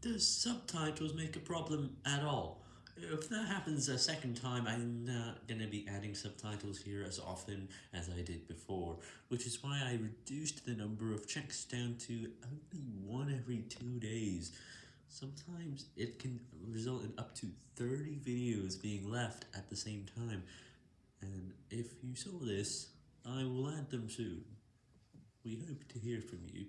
The subtitles make a problem at all? If that happens a second time, I'm not gonna be adding subtitles here as often as I did before, which is why I reduced the number of checks down to only one every two days. Sometimes it can result in up to 30 videos being left at the same time, and if you saw this, I will add them soon. We hope to hear from you.